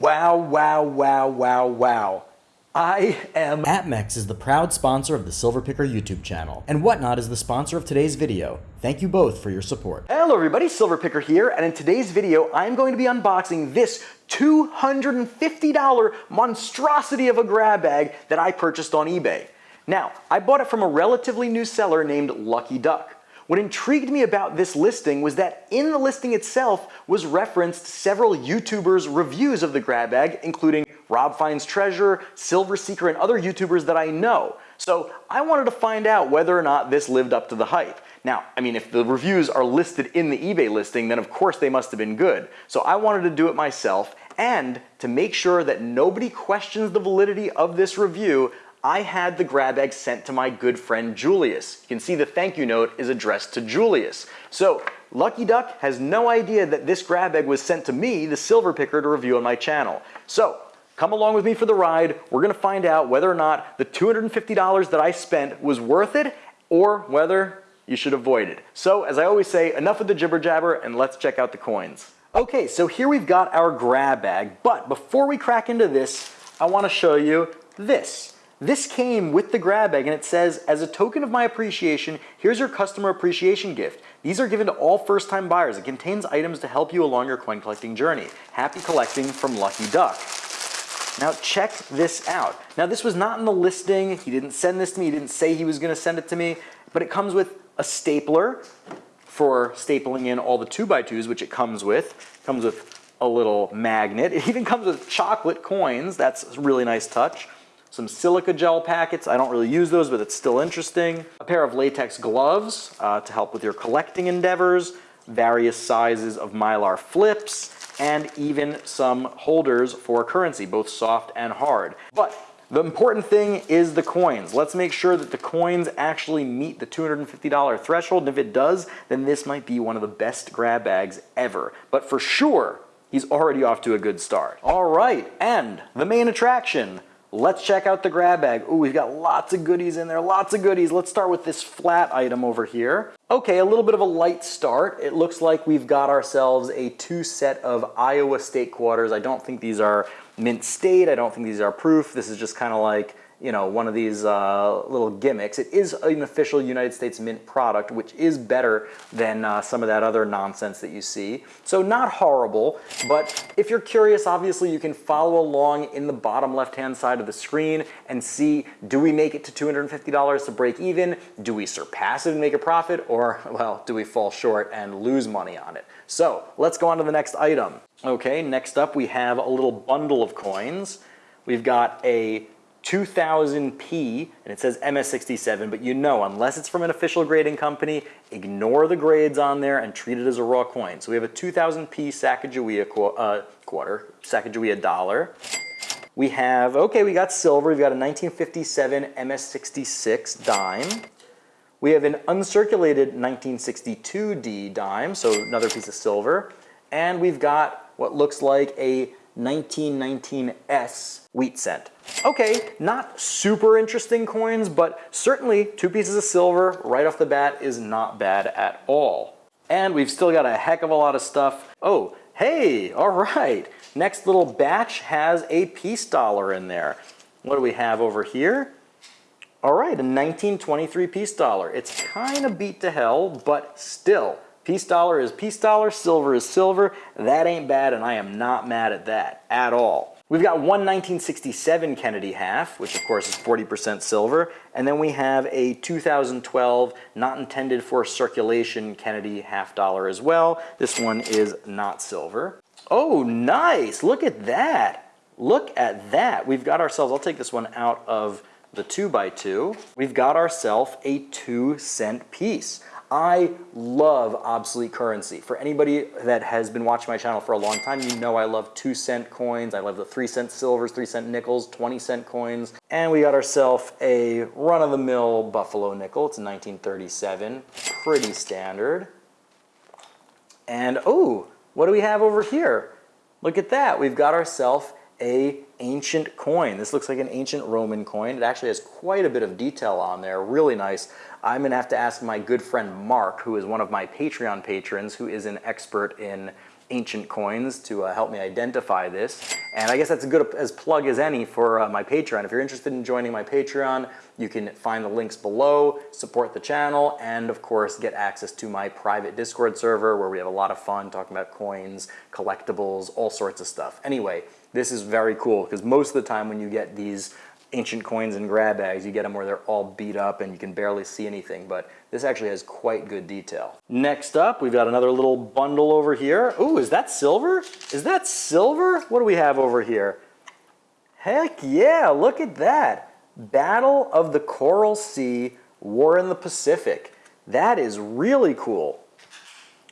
Wow, wow, wow, wow, wow. I am... APMEX is the proud sponsor of the Silver Picker YouTube channel, and Whatnot is the sponsor of today's video. Thank you both for your support. Hello everybody, Silver Picker here, and in today's video, I'm going to be unboxing this $250 monstrosity of a grab bag that I purchased on eBay. Now, I bought it from a relatively new seller named Lucky Duck. What intrigued me about this listing was that in the listing itself was referenced several YouTubers' reviews of the grab bag, including Rob Finds Treasure, Silver Seeker, and other YouTubers that I know. So I wanted to find out whether or not this lived up to the hype. Now, I mean, if the reviews are listed in the eBay listing, then of course they must have been good. So I wanted to do it myself, and to make sure that nobody questions the validity of this review, I had the grab bag sent to my good friend Julius. You can see the thank you note is addressed to Julius. So Lucky Duck has no idea that this grab bag was sent to me, the silver picker, to review on my channel. So come along with me for the ride. We're gonna find out whether or not the $250 that I spent was worth it or whether you should avoid it. So as I always say, enough of the jibber jabber and let's check out the coins. Okay, so here we've got our grab bag, but before we crack into this, I wanna show you this. This came with the grab bag and it says, as a token of my appreciation, here's your customer appreciation gift. These are given to all first-time buyers. It contains items to help you along your coin collecting journey. Happy collecting from Lucky Duck. Now check this out. Now this was not in the listing. He didn't send this to me. He didn't say he was gonna send it to me, but it comes with a stapler for stapling in all the two by twos, which it comes with. It comes with a little magnet. It even comes with chocolate coins. That's a really nice touch some silica gel packets. I don't really use those, but it's still interesting. A pair of latex gloves uh, to help with your collecting endeavors, various sizes of Mylar flips, and even some holders for currency, both soft and hard. But the important thing is the coins. Let's make sure that the coins actually meet the $250 threshold, and if it does, then this might be one of the best grab bags ever. But for sure, he's already off to a good start. All right, and the main attraction, Let's check out the grab bag. Ooh, we've got lots of goodies in there, lots of goodies. Let's start with this flat item over here. Okay, a little bit of a light start. It looks like we've got ourselves a two set of Iowa State quarters. I don't think these are mint state. I don't think these are proof. This is just kind of like you know, one of these uh, little gimmicks. It is an official United States Mint product, which is better than uh, some of that other nonsense that you see. So not horrible, but if you're curious, obviously you can follow along in the bottom left-hand side of the screen and see, do we make it to $250 to break even? Do we surpass it and make a profit? Or, well, do we fall short and lose money on it? So let's go on to the next item. Okay, next up we have a little bundle of coins. We've got a 2000p, and it says MS67, but you know, unless it's from an official grading company, ignore the grades on there and treat it as a raw coin. So we have a 2000p Sacagawea qu uh, quarter, Sacagawea dollar. We have, okay, we got silver. We've got a 1957 MS66 dime. We have an uncirculated 1962D dime, so another piece of silver. And we've got what looks like a 1919S wheat cent. Okay, not super interesting coins, but certainly two pieces of silver right off the bat is not bad at all. And we've still got a heck of a lot of stuff. Oh, hey, all right. Next little batch has a peace dollar in there. What do we have over here? All right, a 1923 peace dollar. It's kind of beat to hell, but still, Peace dollar is peace dollar, silver is silver. That ain't bad, and I am not mad at that at all. We've got one 1967 Kennedy half, which of course is 40% silver, and then we have a 2012 not intended for circulation Kennedy half dollar as well. This one is not silver. Oh, nice! Look at that! Look at that! We've got ourselves, I'll take this one out of the 2 by 2 We've got ourselves a 2 cent piece. I love obsolete currency. For anybody that has been watching my channel for a long time, you know I love two cent coins. I love the three cent silvers, three cent nickels, 20 cent coins. And we got ourselves a run-of-the-mill Buffalo nickel. It's a 1937, pretty standard. And oh, what do we have over here? Look at that, we've got ourselves a ancient coin. This looks like an ancient Roman coin. It actually has quite a bit of detail on there, really nice. I'm gonna have to ask my good friend Mark, who is one of my Patreon patrons, who is an expert in ancient coins to uh, help me identify this. And I guess that's a good as plug as any for uh, my Patreon. If you're interested in joining my Patreon, you can find the links below, support the channel, and of course get access to my private Discord server where we have a lot of fun talking about coins, collectibles, all sorts of stuff. Anyway, this is very cool because most of the time when you get these ancient coins and grab bags, you get them where they're all beat up and you can barely see anything, but this actually has quite good detail. Next up, we've got another little bundle over here. Ooh, is that silver? Is that silver? What do we have over here? Heck yeah, look at that. Battle of the Coral Sea, War in the Pacific. That is really cool.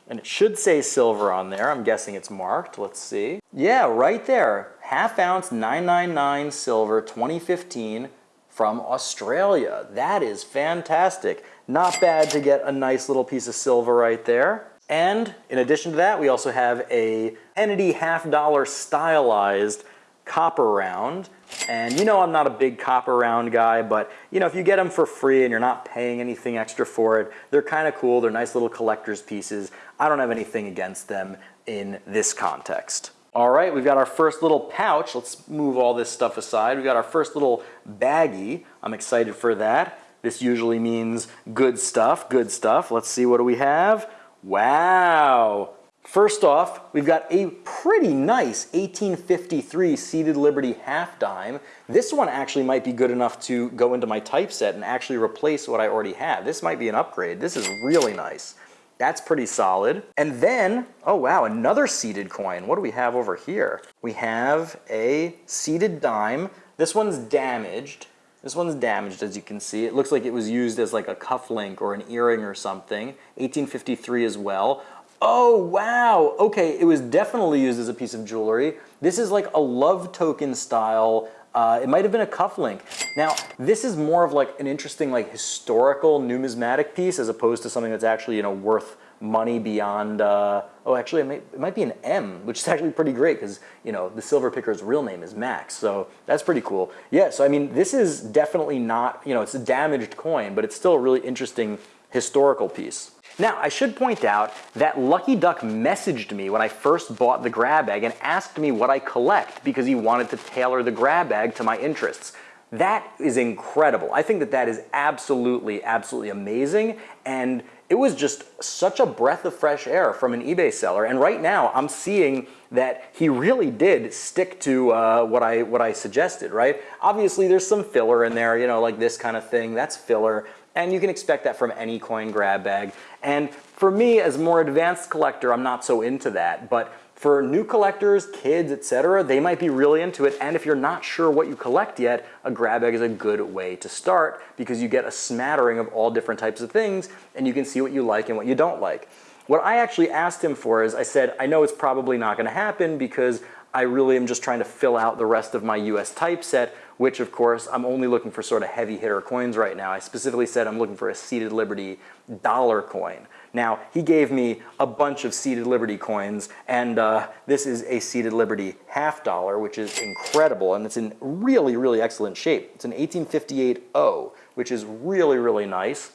And it should say silver on there. I'm guessing it's marked. Let's see. Yeah, right there. Half ounce 999 silver 2015 from Australia. That is fantastic. Not bad to get a nice little piece of silver right there. And in addition to that, we also have a Kennedy half dollar stylized copper round. And you know I'm not a big copper round guy, but you know if you get them for free and you're not paying anything extra for it, they're kind of cool. They're nice little collector's pieces. I don't have anything against them in this context. All right, we've got our first little pouch. Let's move all this stuff aside. We've got our first little baggie. I'm excited for that. This usually means good stuff, good stuff. Let's see, what do we have? Wow, First off, we've got a pretty nice 1853 Seated Liberty half dime. This one actually might be good enough to go into my typeset and actually replace what I already have. This might be an upgrade. This is really nice. That's pretty solid. And then, oh wow, another seated coin. What do we have over here? We have a seated dime. This one's damaged. This one's damaged as you can see. It looks like it was used as like a cufflink or an earring or something. 1853 as well. Oh, wow. Okay, it was definitely used as a piece of jewelry. This is like a love token style. Uh, it might have been a cufflink. Now, this is more of like an interesting like historical numismatic piece as opposed to something that's actually, you know, worth money beyond, uh, oh, actually it might, it might be an M, which is actually pretty great because, you know, the silver picker's real name is Max. So that's pretty cool. Yeah, so I mean, this is definitely not, you know, it's a damaged coin, but it's still a really interesting historical piece. Now, I should point out that Lucky Duck messaged me when I first bought the grab bag and asked me what I collect because he wanted to tailor the grab bag to my interests. That is incredible. I think that that is absolutely, absolutely amazing. And it was just such a breath of fresh air from an eBay seller. And right now I'm seeing that he really did stick to uh, what I what I suggested, right? Obviously there's some filler in there, you know, like this kind of thing, that's filler. And you can expect that from any coin grab bag. And for me, as a more advanced collector, I'm not so into that. But for new collectors, kids, etc., they might be really into it. And if you're not sure what you collect yet, a grab bag is a good way to start because you get a smattering of all different types of things and you can see what you like and what you don't like. What I actually asked him for is I said, I know it's probably not going to happen because I really am just trying to fill out the rest of my US typeset which of course I'm only looking for sort of heavy hitter coins right now. I specifically said I'm looking for a Seated Liberty dollar coin. Now, he gave me a bunch of Seated Liberty coins, and uh, this is a Seated Liberty half dollar, which is incredible, and it's in really, really excellent shape. It's an 1858 O, which is really, really nice.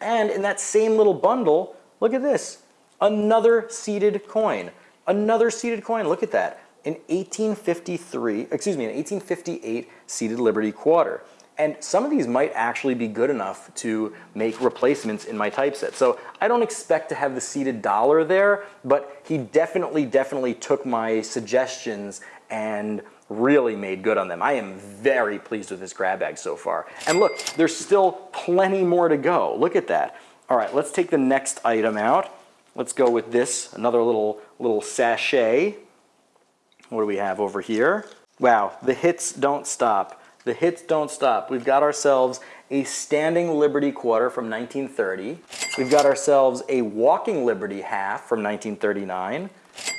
And in that same little bundle, look at this, another seated coin. Another seated coin, look at that an 1853, excuse me, an 1858 seated Liberty quarter. And some of these might actually be good enough to make replacements in my typeset. So I don't expect to have the seated dollar there, but he definitely, definitely took my suggestions and really made good on them. I am very pleased with this grab bag so far. And look, there's still plenty more to go. Look at that. All right, let's take the next item out. Let's go with this, another little, little sachet. What do we have over here? Wow, the hits don't stop. The hits don't stop. We've got ourselves a standing Liberty quarter from 1930. We've got ourselves a walking Liberty half from 1939.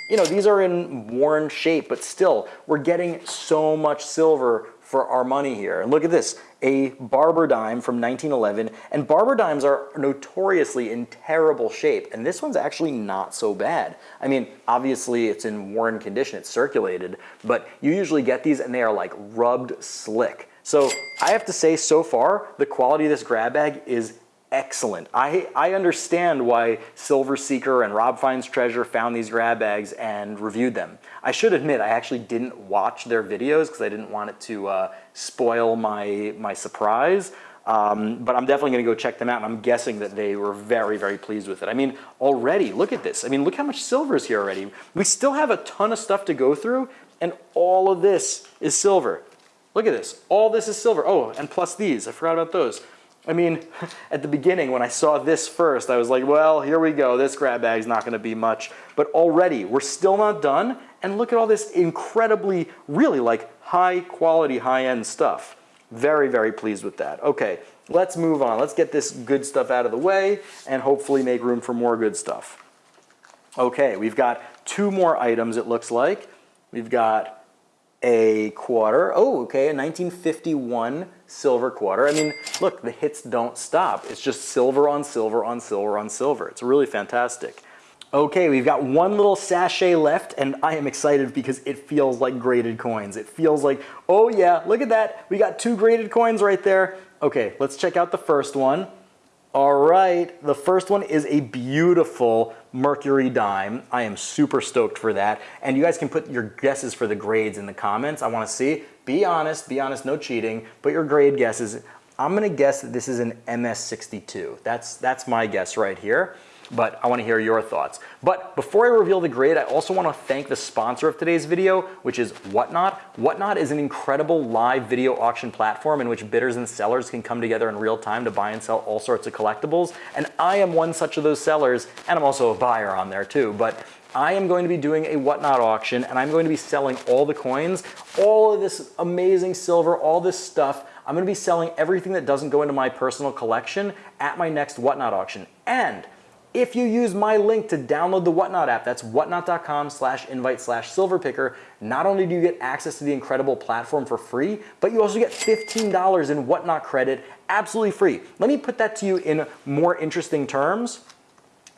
You know, these are in worn shape, but still, we're getting so much silver for our money here. And look at this, a barber dime from 1911. And barber dimes are notoriously in terrible shape. And this one's actually not so bad. I mean, obviously it's in worn condition, it's circulated, but you usually get these and they are like rubbed slick. So I have to say so far, the quality of this grab bag is excellent. I, I understand why Silver Seeker and Rob Finds Treasure found these grab bags and reviewed them. I should admit, I actually didn't watch their videos because I didn't want it to uh, spoil my, my surprise. Um, but I'm definitely going to go check them out, and I'm guessing that they were very, very pleased with it. I mean, already, look at this. I mean, look how much silver is here already. We still have a ton of stuff to go through, and all of this is silver. Look at this. All this is silver. Oh, and plus these. I forgot about those. I mean, at the beginning when I saw this first, I was like, well, here we go. This grab bag is not going to be much. But already, we're still not done. And look at all this incredibly, really like high quality, high end stuff. Very, very pleased with that. Okay, let's move on. Let's get this good stuff out of the way and hopefully make room for more good stuff. Okay, we've got two more items it looks like. We've got a quarter. Oh, okay, a 1951 silver quarter. I mean, look, the hits don't stop. It's just silver on silver on silver on silver. It's really fantastic. Okay, we've got one little sachet left and I am excited because it feels like graded coins. It feels like, oh yeah, look at that. We got two graded coins right there. Okay, let's check out the first one. All right, the first one is a beautiful Mercury dime. I am super stoked for that. And you guys can put your guesses for the grades in the comments. I wanna see, be honest, be honest, no cheating. Put your grade guesses. I'm gonna guess that this is an MS62. That's, that's my guess right here but I wanna hear your thoughts. But before I reveal the grade, I also wanna thank the sponsor of today's video, which is Whatnot. Whatnot is an incredible live video auction platform in which bidders and sellers can come together in real time to buy and sell all sorts of collectibles. And I am one such of those sellers, and I'm also a buyer on there too. But I am going to be doing a Whatnot auction and I'm going to be selling all the coins, all of this amazing silver, all this stuff. I'm gonna be selling everything that doesn't go into my personal collection at my next Whatnot auction. And if you use my link to download the Whatnot app, that's whatnot.com slash invite slash silverpicker, not only do you get access to the incredible platform for free, but you also get $15 in Whatnot credit absolutely free. Let me put that to you in more interesting terms.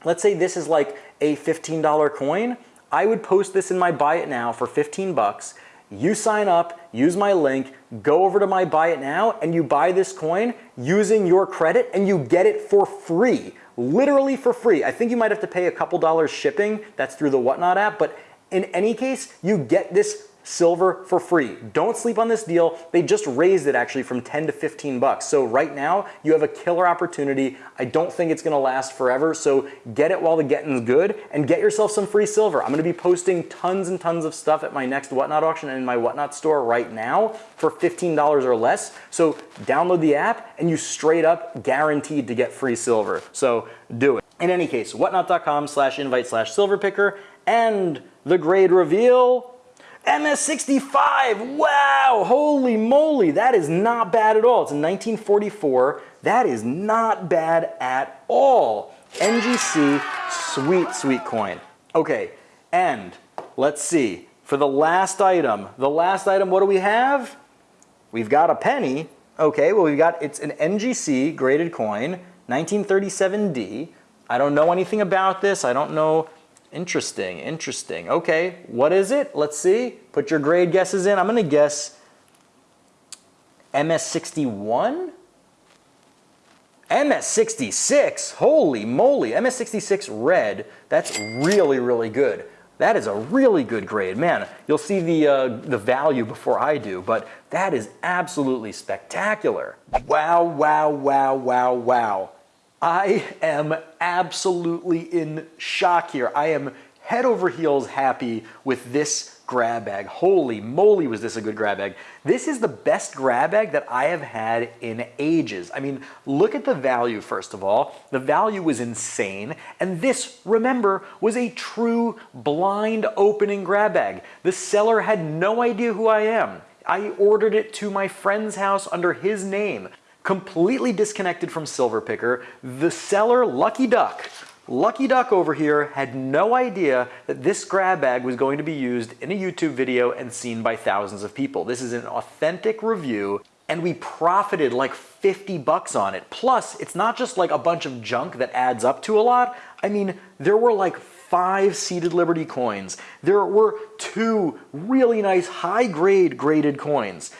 Let's say this is like a $15 coin. I would post this in my buy it now for 15 bucks. You sign up, use my link, go over to my buy it now, and you buy this coin using your credit and you get it for free literally for free. I think you might have to pay a couple dollars shipping. That's through the Whatnot app. But in any case, you get this silver for free. Don't sleep on this deal. They just raised it actually from 10 to 15 bucks. So right now you have a killer opportunity. I don't think it's gonna last forever. So get it while the getting's good and get yourself some free silver. I'm gonna be posting tons and tons of stuff at my next Whatnot auction and in my Whatnot store right now for $15 or less. So download the app and you straight up guaranteed to get free silver. So do it. In any case, whatnot.com slash invite slash silver picker and the grade reveal MS65, wow, holy moly, that is not bad at all. It's a 1944, that is not bad at all. NGC, sweet, sweet coin. Okay, and let's see, for the last item, the last item, what do we have? We've got a penny. Okay, well we've got, it's an NGC graded coin, 1937D. I don't know anything about this. I don't know Interesting, interesting. Okay, what is it? Let's see. Put your grade guesses in. I'm gonna guess MS61? MS66, holy moly, MS66 red, that's really, really good. That is a really good grade. Man, you'll see the, uh, the value before I do, but that is absolutely spectacular. Wow, wow, wow, wow, wow. I am absolutely in shock here. I am head over heels happy with this grab bag. Holy moly, was this a good grab bag. This is the best grab bag that I have had in ages. I mean, look at the value, first of all. The value was insane. And this, remember, was a true blind opening grab bag. The seller had no idea who I am. I ordered it to my friend's house under his name completely disconnected from Silverpicker. The seller, Lucky Duck, Lucky Duck over here had no idea that this grab bag was going to be used in a YouTube video and seen by thousands of people. This is an authentic review and we profited like 50 bucks on it. Plus, it's not just like a bunch of junk that adds up to a lot. I mean, there were like five seated Liberty coins. There were two really nice high grade graded coins.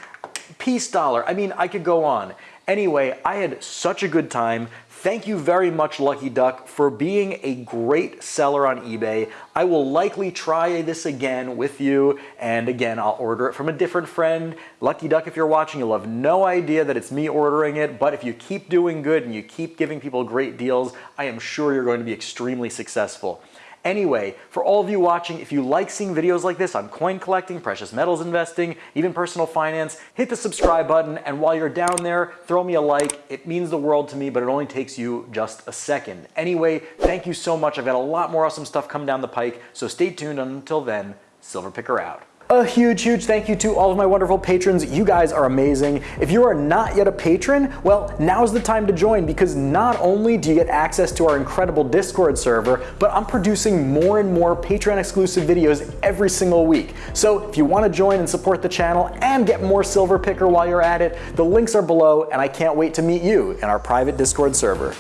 Peace dollar. I mean, I could go on. Anyway, I had such a good time. Thank you very much, Lucky Duck, for being a great seller on eBay. I will likely try this again with you, and again, I'll order it from a different friend. Lucky Duck, if you're watching, you'll have no idea that it's me ordering it, but if you keep doing good and you keep giving people great deals, I am sure you're going to be extremely successful. Anyway, for all of you watching, if you like seeing videos like this on coin collecting, precious metals investing, even personal finance, hit the subscribe button, and while you're down there, throw me a like. It means the world to me, but it only takes you just a second. Anyway, thank you so much. I've got a lot more awesome stuff coming down the pike, so stay tuned. Until then, Silver Picker out. A huge, huge thank you to all of my wonderful patrons. You guys are amazing. If you are not yet a patron, well, now's the time to join because not only do you get access to our incredible Discord server, but I'm producing more and more Patreon exclusive videos every single week. So if you want to join and support the channel and get more Silver Picker while you're at it, the links are below and I can't wait to meet you in our private Discord server.